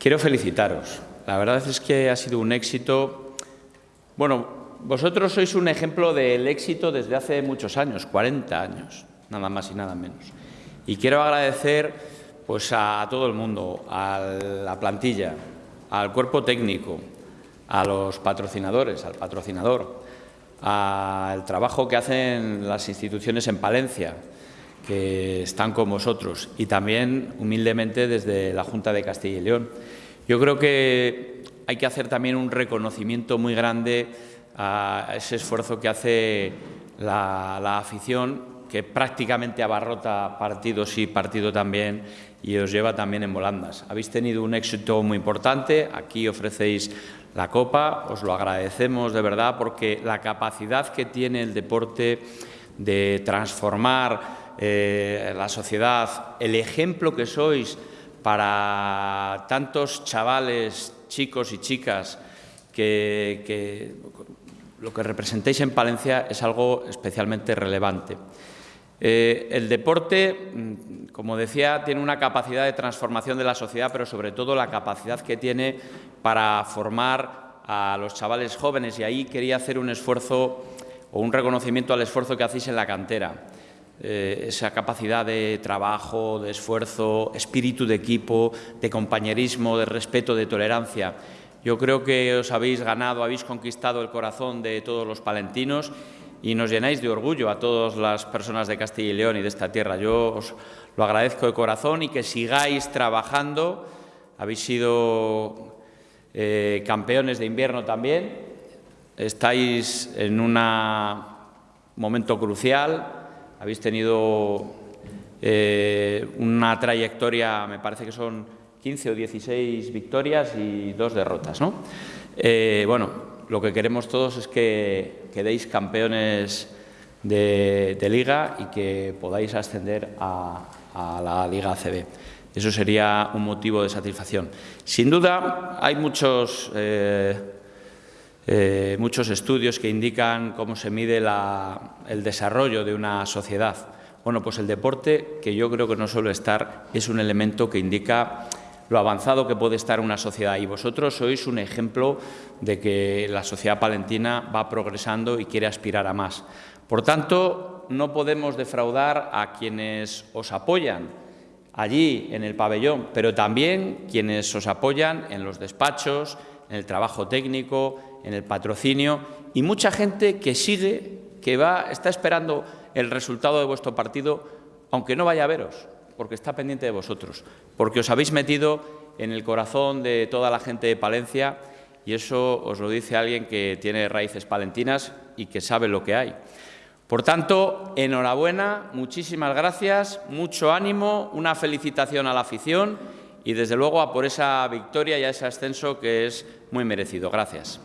Quiero felicitaros. La verdad es que ha sido un éxito. Bueno, vosotros sois un ejemplo del éxito desde hace muchos años, 40 años, nada más y nada menos. Y quiero agradecer pues, a todo el mundo, a la plantilla, al cuerpo técnico, a los patrocinadores, al patrocinador, al trabajo que hacen las instituciones en Palencia, que están con vosotros, y también, humildemente, desde la Junta de Castilla y León. Yo creo que hay que hacer también un reconocimiento muy grande a ese esfuerzo que hace la, afición que prácticamente abarrota partidos y partido también y os lleva también en volandas. Habéis tenido un éxito muy importante, aquí ofrecéis la Copa, os lo agradecemos de verdad porque la capacidad que tiene el deporte de transformar eh, la sociedad, el ejemplo que sois para tantos chavales, chicos y chicas que, lo que representéis en Palencia es algo especialmente relevante. Eh, el deporte, mm, como decía, tiene una capacidad de transformación de la sociedad, pero sobre todo la capacidad que tiene para formar a los chavales jóvenes. Y ahí quería hacer un esfuerzo o un reconocimiento al esfuerzo que hacéis en la cantera. Eh, esa capacidad de trabajo, de esfuerzo, espíritu de equipo, de compañerismo, de respeto, de tolerancia. Yo creo que os habéis ganado, habéis conquistado el corazón de todos los palentinos y nos llenáis de orgullo a todas las personas de Castilla y León y de esta tierra. Yo os lo agradezco de corazón y que sigáis trabajando. Habéis sido eh, campeones de invierno también. Estáis en un momento crucial. Habéis tenido eh, una trayectoria, me parece que son 15 o 16 victorias y dos derrotas. ¿no? Eh, bueno, lo que queremos todos es que quedéis campeones de, liga y que podáis ascender a, la Liga ACB. Eso sería un motivo de satisfacción. Sin duda, hay muchos, eh, eh, muchos estudios que indican cómo se mide el desarrollo de una sociedad. Bueno, pues el deporte, que yo creo que no suele estar, es un elemento que indica lo avanzado que puede estar una sociedad. Y vosotros sois un ejemplo de que la sociedad palentina va progresando y quiere aspirar a más. Por tanto, no podemos defraudar a quienes os apoyan allí en el pabellón, pero también quienes os apoyan en los despachos, en el trabajo técnico, en el patrocinio y mucha gente que sigue, que va, está esperando el resultado de vuestro partido, aunque no vaya a veros porque está pendiente de vosotros, porque os habéis metido en el corazón de toda la gente de Palencia y eso os lo dice alguien que tiene raíces palentinas y que sabe lo que hay. Por tanto, enhorabuena, muchísimas gracias, mucho ánimo, una felicitación a la afición y, desde luego, a por esa victoria y a ese ascenso que es muy merecido. Gracias.